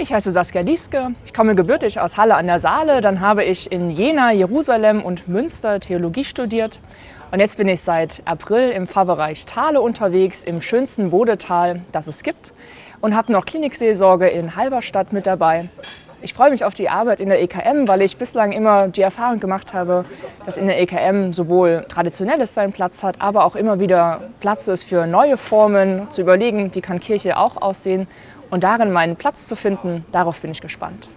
Ich heiße Saskia Lieske, ich komme gebürtig aus Halle an der Saale. Dann habe ich in Jena, Jerusalem und Münster Theologie studiert. Und jetzt bin ich seit April im Pfarrbereich Thale unterwegs, im schönsten Bodetal, das es gibt. Und habe noch Klinikseelsorge in Halberstadt mit dabei. Ich freue mich auf die Arbeit in der EKM, weil ich bislang immer die Erfahrung gemacht habe, dass in der EKM sowohl Traditionelles seinen Platz hat, aber auch immer wieder Platz ist für neue Formen, zu überlegen, wie kann Kirche auch aussehen und darin meinen Platz zu finden, darauf bin ich gespannt.